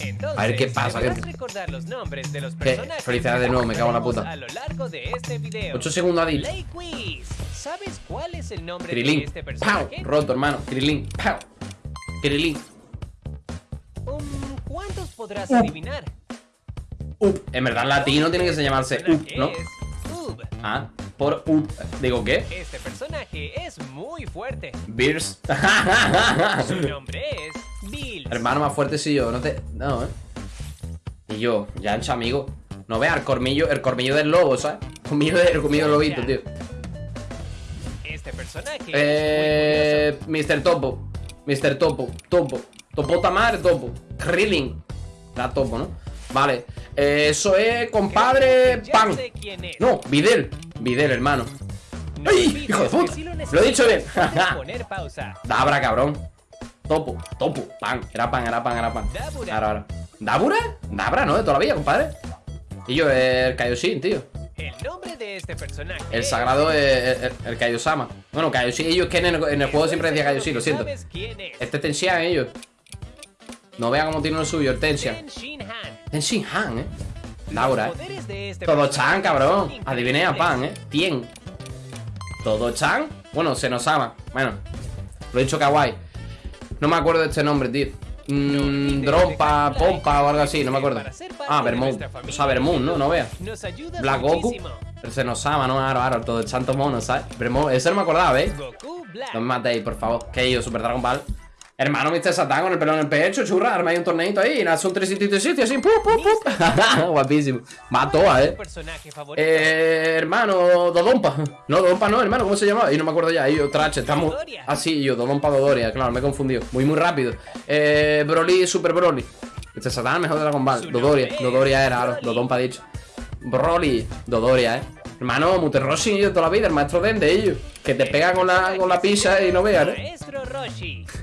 Entonces, A ver qué pasa, gente. recordar los nombres de los ¿Qué? personajes Felicidades de nuevo, me cago en la puta. A lo largo de este video. 8 segundos Adil. ¿Sabes cuál es el nombre de Krilin. este Pau. personaje? Roto, hermano. Krilin. Pau. Krilin. Um, ¿Cuántos podrás Uh. adivinar? Up. En verdad, latino tiene que se llamarse Up, personaje ¿no? es Ub. Ah, por Up. Digo, ¿qué? Este personaje es muy fuerte. Beers. Su nombre es. Hermano más fuerte si yo, no te. No, eh. Y yo, ya ancha amigo. No veas el cormillo, el cormillo del lobo, ¿sabes? Cormillo de- el cormillo del lobito, tío. Este personaje Eh. Mr. Topo. Mr. Topo. Topo. Topota madre, Topo. Krilling. La Topo, ¿no? Vale. Eh, eso es, compadre. Pan. No, Videl. Videl, hermano. No ¡Ay, hijo de puta! si Lo he dicho bien. Dabra, cabrón. Topo, topo, pan. Era pan, era pan, era pan. Dabura. Ahora, ahora. ¿Dabura? Dabra, ¿no? De toda la vida, compadre. Y yo, el Kaioshin, tío. El nombre de este personaje. El es- sagrado es el, el Kaiosama. Bueno, Kaioshin, ellos que en el, en el juego siempre decía Kaioshin, lo siento. ¿Sabes quién es? Este Tenxian, ellos. No vean cómo tiene lo suyo, el Tenxian. Ten Shin Han. Tenxian Han, eh. Dabura, Los eh. este Todo Chan, cabrón. Adiviné a pan, eh. Tien. Todo Chan. Bueno, se nos ama. Bueno, lo he dicho kawaii. No me acuerdo de este nombre, tío. Mm, un Pompa o algo así, no me acuerdo. Ah, Vermouth. O sea, Vermouth, ¿no? No veas. Black Goku. se nos ama, ¿no? Ahora, ahora, todo el santo mono, ¿sabes? Vermouth. Ese no me acordaba. Goku Black. No me matéis, por favor. Que yo, Super Dragon Ball. Hermano, Mr. Satan con el pelo en el pecho, churra, arma ahí un torneito ahí, sitios y sitios, así, ¡pum, pum, pum! Guapísimo. Toda, ¿Tu eh. Eh, hermano, Dodonpa. No, Dodonpa no, hermano, ¿cómo se llamaba? Y no me acuerdo ya. Y yo, Trache, estamos. Ah, sí, yo, Dodonpa Dodoria, claro, me he confundido. Muy, muy rápido. Eh, Broly, Super Broly. Es Satán, mejor de Dragon Ball. Dodoria, Dodoria era, ahora. Dodonpa dicho. Broly, Dodoria, eh. Hermano, Muterroshi, yo toda la vida, el maestro Dende, ellos. Que te pega con la, con la pizza y no veas, ¿eh? Maestro Roshi.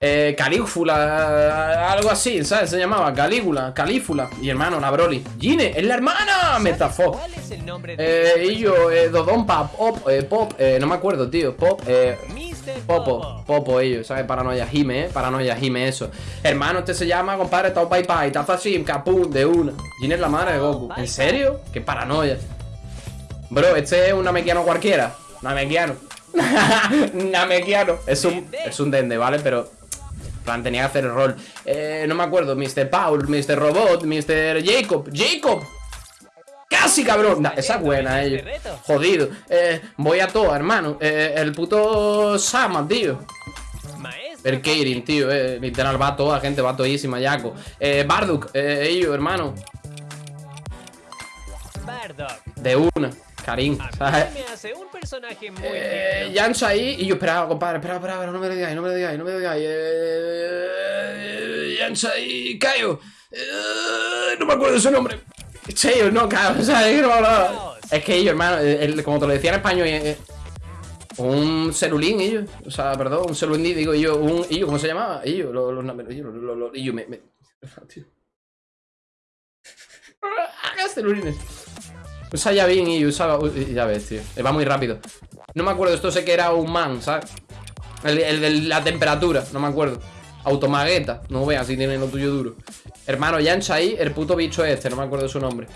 Eh, Calígula, algo así, ¿sabes? Se llamaba Calígula, Calífula. Y hermano, la Broly. Gine, es la hermana, me estafó. ¿Cuál es el nombre de Eh, y yo, eh, Dodonpa, Pop, eh, Pop, eh, no me acuerdo, tío. Pop, eh. Popo, Popo? Popo, ellos, ¿sabes? Paranoia Jime, eh, paranoia Jime, eso. Hermano, este se llama, compadre, Tao Pai Pai, Taza Sim, Capun, de una. Gine es la madre de Goku. ¿En serio? Qué paranoia. Bro, este es un namekiano cualquiera. Namekiano. namekiano. Es un, es un dende, ¿vale? Pero. en plan, tenía que hacer el rol. Eh, no me acuerdo. Mr. Paul, Mr. Robot, Mr. Jacob. ¡Jacob! ¡Casi, cabrón! Nah, esa es buena, ellos. Jodido. Eh, voy a todo, hermano. Eh, el puto Sama, tío. El Keirin, tío. Eh, literal, va toda, gente, va todísima, Yaco. Eh, Barduk, eh, ellos, hermano. Bardock. De una. Karim, ¿sabes? me hace un personaje muy Eh, ahí y yo esperaba, compadre, espera, espera, espera, no me lo digáis, no me lo digáis, no me lo digáis. Eh, Yancha ahí, Cayo. Eh, no me acuerdo de su nombre. Cheyo, no, Cayo, o sea, es que. Es hermano, el- como te lo decía en español, eh, eh, un celulín, ellos, o sea, perdón, un celulín, digo yo, un, ellos, ¿cómo se llamaba? Ellos, los, los, ellos, los, me, me, tío. Celulines. Usa ya bien y usaba. Ya ves, tío. Va muy rápido. No me acuerdo, esto sé que era un man, ¿sabes? El de la temperatura, no me acuerdo. Automagueta, no veas si tiene lo tuyo duro. Hermano, Yancha ahí, el puto bicho este, no me acuerdo su nombre.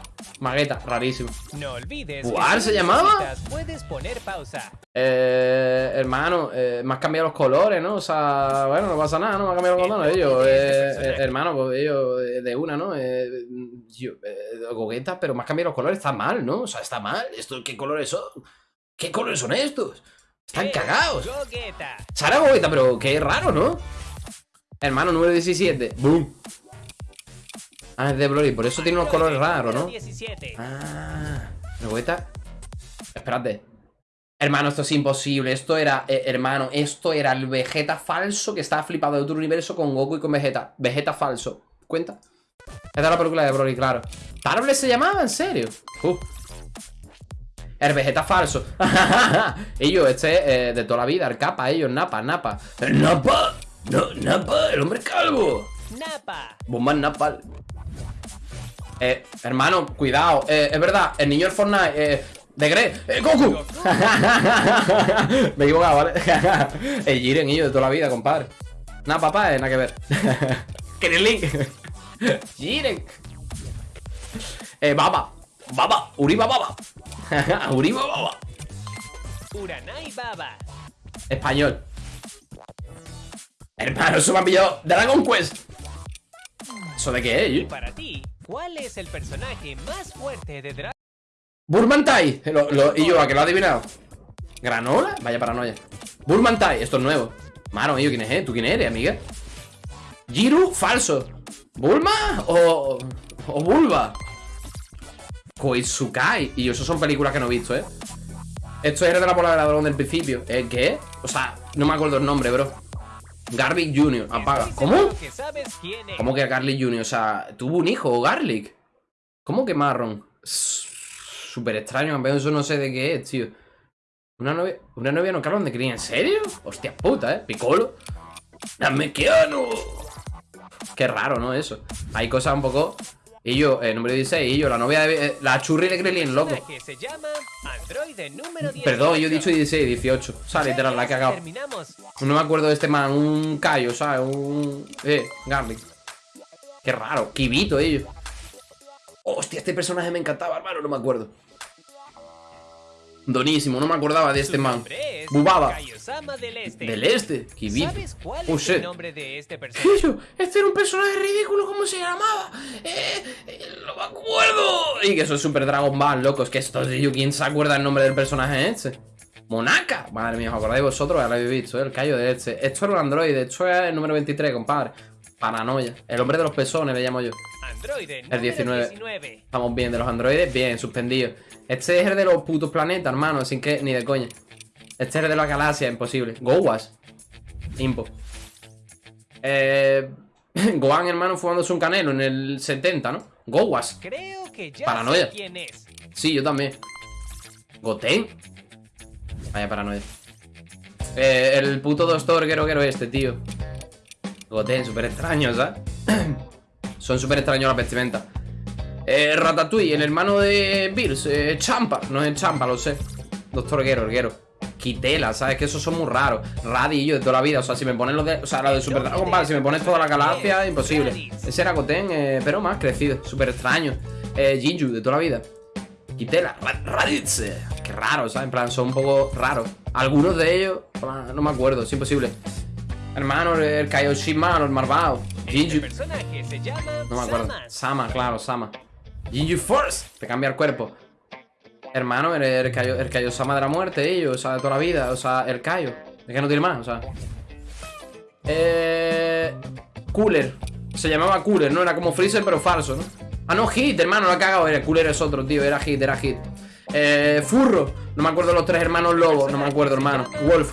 Magueta, rarísimo. No olvides. ¿Buar que si se llamaba? necesitas, Puedes poner pausa. Eh, hermano, eh, me has cambiado los colores, ¿no? O sea, bueno, no pasa nada, ¿no? Me has cambiado los colores. Ellos, eh, eh, hermano, pues ellos de una, ¿no? Eh, yo, eh, gogueta, pero me has cambiado los colores, está mal, ¿no? O sea, está mal. ¿Esto qué colores son? ¿Qué colores son estos? Están Es cagados. Gogeta. Sara gogueta, pero qué raro, ¿no? Hermano, número 17. ¡Boom! Ah, es de Broly, por eso tiene unos colores raros, ¿no? 17. Ah, Gogueta. Espérate. Hermano, esto es imposible. Esto era, eh, hermano, esto era el Vegeta falso que estaba flipado de otro universo con Goku y con Vegeta. Vegeta falso. ¿Cuenta? Esta es la película de Broly, claro. ¿Tarble se llamaba? ¿En serio? Uh. El Vegeta falso. ellos, este eh, de toda la vida, el capa, ellos, Napa, Napa. ¡El Napa! No, Napa, el hombre calvo. Napa. Bomba Napal. Eh, hermano, cuidado. Eh, es verdad, el niño del Fortnite. Eh, de Gre. ¡Eh, Goku! Me he equivocado, ¿vale? el Jiren y yo de toda la vida, compadre. Nada, papá, eh, nada que ver. Krillin. Jiren. Eh, Baba. Baba. Uriba Baba. Uriba Baba. Uranai Baba. Español. Hermano, eso me ha pillado Dragon Quest. ¿Eso de qué es? para ti, ¿cuál es el personaje más fuerte de Dragon Burmantai. Lo, lo- y yo, a que lo ha adivinado. ¿Granola? Vaya paranoia. Burmantai, esto es nuevo. Mano, yo, ¿quién es? eh? ¿Tú quién eres, amiga? Jiru, falso. ¿Bulma o, o Bulba? Koitsukai. Y yo, eso son películas que no he visto, ¿eh? Esto es de la bola de dragón del principio. ¿Eh? ¿Qué? O sea, no me acuerdo el nombre, bro. Garlic Jr. Apaga. ¿Cómo? ¿Cómo que Garlic Jr.? O sea, tuvo un hijo, Garlic. ¿Cómo que marrón? Súper extraño, campeón. Eso no sé de qué es, tío. Una novia, una novia no Carlos de cría, ¿en serio? Hostia puta, ¿eh? Piccolo. Namekiano. Qué raro, ¿no? Eso. Hay cosas un poco. Y yo, el número 16, y yo, la novia de. eh, la churri de Krillin, loco. Que se llama número 10. Perdón, yo he dicho 16, 18. O sea, literal, la he cagado. No me acuerdo de este man, un callo, ¿sabes? Un. Eh, Garlic. Qué raro, Kibito ellos. Hostia, este personaje me encantaba, hermano, no me acuerdo. Donísimo, no me acordaba de este man. Bubaba. Del Este. Del este, Kibito. ¿Sabes cuál Oh, es el nombre de este personaje? Este era un personaje ridículo, ¿cómo se llamaba? Eh, eh, no me acuerdo. Y que eso es Super Dragon Ball, loco. Es que esto, tío, ¿quién se acuerda el nombre del personaje este? Monaca. Madre mía, ¿os acordáis vosotros? Ya lo habéis visto, ¿eh? el callo de este. Esto era un androide, esto es el número 23, compadre. Paranoia. El hombre de los pezones, le llamo yo. Androide número 19. 19. Estamos bien, de los androides, bien, suspendido. Este es el de los putos planetas, hermano, sin que ni de coña. Este es el de la galaxia, imposible. Gowas. Impo. Eh, Gohan, hermano, fumándose un canelo en el 70, ¿no? Gowas. Creo que ya Paranoia. sé quién es. Sí, yo también. Goten. Vaya paranoia. Eh, el puto doctor quiero quiero este, tío. Goten, súper extraño, ¿sabes? Son súper extraños las vestimentas. Eh, Ratatouille, el hermano de Bills, eh, Champa. No es Champa, lo sé. Doctor Guero, Guero. Quitela, ¿sabes? Que esos son muy raros. Radillo de toda la vida. O sea, si me pones lo de. O sea, lo de Super si me pones toda la galaxia, imposible. Ese era Goten, eh, pero más crecido. Súper extraño. Eh, Jinju, de toda la vida. Quitela, Ra- Raditz. Qué raro, ¿sabes? En plan, son un poco raros. Algunos de ellos, plan, no me acuerdo, es imposible. Hermano, el Kaioshiman, el Marvao. Jinju. personaje se llama No me acuerdo. Sama, claro, Sama. Jinju Force, te cambia el cuerpo. Hermano, el, el, Kaio- el Kaiosama de la muerte, ellos, o sea, de toda la vida, o sea, el Kaio. Es que no tiene más, o sea. Eh. Cooler. Se llamaba Cooler, ¿no? Era como Freezer, pero falso, ¿no? Ah, no, Hit, hermano, lo ha cagado. Era Cooler es otro, tío. Era Hit, era Hit. Eh, Furro. No me acuerdo los tres hermanos lobos. No me acuerdo, hermano. Wolf.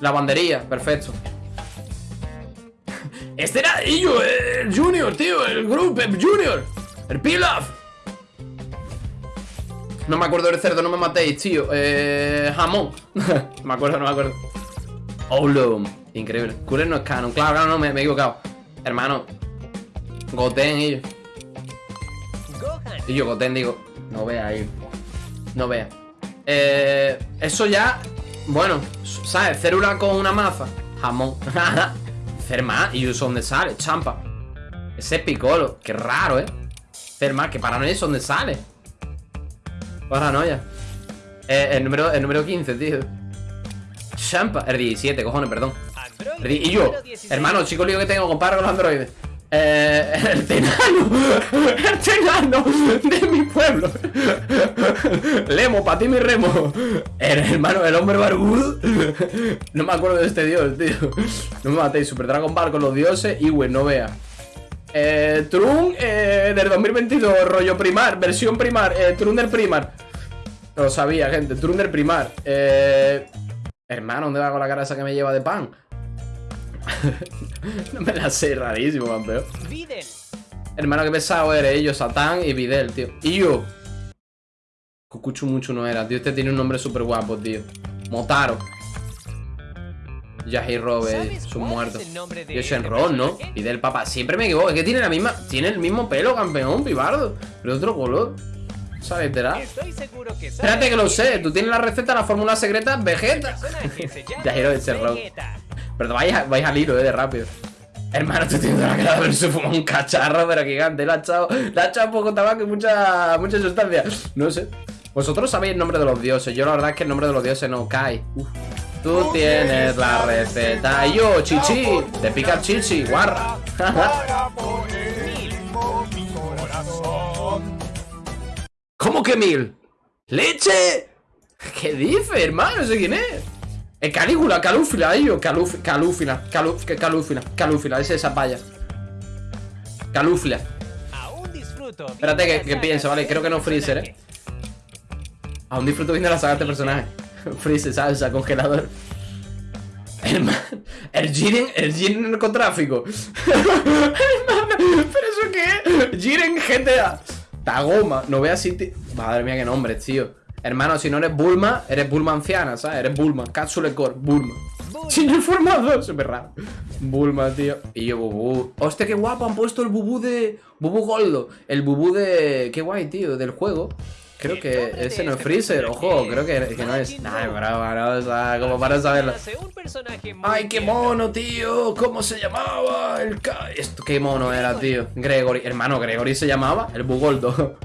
La bandería, perfecto. Este era ello, el Junior, tío. El grupo, el Junior. El Pilaf. No me acuerdo del cerdo, no me matéis, tío. Eh, jamón. me acuerdo, no me acuerdo. Oulum. Increíble. Cooler no es canon. Claro, claro, no, me, he equivocado. Hermano. Goten y yo. Yo, Goten, digo. No vea ahí. No vea. Eh, eso ya. Bueno, ¿sabes? Célula con una maza. Jamón. Cerma. ¿Y dónde sale? Champa. Ese es Piccolo. Qué raro, ¿eh? Cerma, que paranoia es donde sale. Paranoia. Eh, el, número, el número 15, tío. Champa. El 17, cojones, perdón. Y yo, número 16. hermano, chico lío que tengo, compadre con los androides. Eh, el tenano, el tenano de mi pueblo. Lemo, para ti mi remo. El hermano, el hombre barbudo. No me acuerdo de este dios, tío. No me matéis, Super Dragon Ball con los dioses. Y güey, no vea. Eh, Trun eh, del 2022, rollo primar, versión primar, eh, Trun del primar. No lo sabía, gente, Trun del primar. Eh, hermano, ¿dónde va con la cara esa que me lleva de pan? no me la sé, rarísimo, campeón. Videl. Hermano, qué pesado eres, ellos, Satán y Videl, tío. Y yo. Cucuchu mucho no era, tío. Este tiene un nombre súper guapo, tío. Motaro. Yahi Robe, ¿Sabes son muertos. Yo este Shenron, ¿no? personaje? Videl, papá. Siempre me equivoco. Es que tiene la misma. Tiene el mismo pelo, campeón, pibardo. Pero otro color. ¿Sabes, literal? Estoy seguro que sabes Espérate que lo sé. Tú tienes la receta, la fórmula secreta, Vegeta. personaje se llama Ya quiero ese rock. Vegeta. Pero vais, a- vais al hilo, eh, de rápido. Hermano, la cara de haberse fumado un cacharro, pero gigante. Le ha echado, le ha echado poco tabaco y mucha, mucha sustancia. No sé. Vosotros sabéis el nombre de los dioses. Yo la verdad es que el nombre de los dioses no cae. Uf. Tú tienes la receta. Y yo, chichi. Te pica el chichi, guarra. ¿Cómo que mil? ¿Leche? ¿Qué dice, hermano? No sé quién es. Es Calígula, Calúfila, ellos. Caluf, calúfila, caluf, calúfila, calúfila, esa es esa paya. Calúfila. Aún disfruto. Espérate que, que pienso, vale, creo que no Freezer, eh. Aún disfruto viendo la saga de este personaje. Freezer, salsa, congelador. Hermano, el Jiren, el Jiren narcotráfico. ¿pero eso qué? Jiren GTA. Tagoma, no veas si. ti- Madre mía, qué nombre, tío. Hermano, si no eres Bulma, eres Bulma anciana, ¿sabes? Eres Bulma. Capsule Core, Bulma. Sin formado, súper raro. Bulma, tío. Y yo, Bubú. Hostia, qué guapo, han puesto el Bubú de. Bubú Goldo. El Bubú de. Qué guay, tío, del juego. Creo que ese no es Freezer, ojo, creo que, que no es. Nah, bravo, no, o sea, como para saberlo. ¡Ay, qué mono, tío! ¿Cómo se llamaba? El ca... Esto, qué mono era, tío. Gregory. Hermano, Gregory se llamaba el Bugoldo.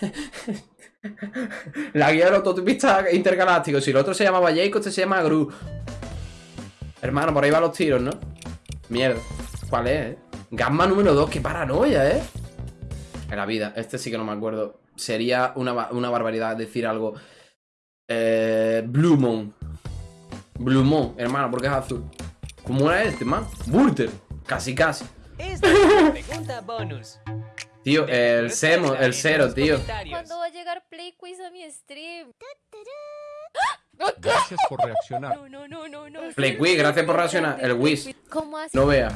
La guía del autopista intergaláctico. Si el otro se llamaba Jacob, este se llama Gru. Hermano, por ahí van los tiros, ¿no? Mierda. ¿Cuál es, eh? Gamma número 2, qué paranoia, ¿eh? En la vida, este sí que no me acuerdo. Sería una, una barbaridad decir algo. Eh, Blue Moon. Blue Moon, hermano, porque es azul. ¿Cómo era este, man? Burter. Casi, casi. Esta es una pregunta bonus. Tío, el Semo, el cero, tío. ¿Cuándo va a llegar Play Quiz a mi stream? Gracias por reaccionar. No, no, no, no, no. Play Quiz, gracias por reaccionar. El Wiz. ¿Cómo así? No vea.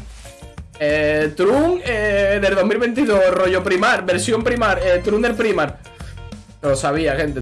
Eh, Trun eh, del 2022, rollo primar, versión primar, eh, Trun del primar. Lo sabía, gente.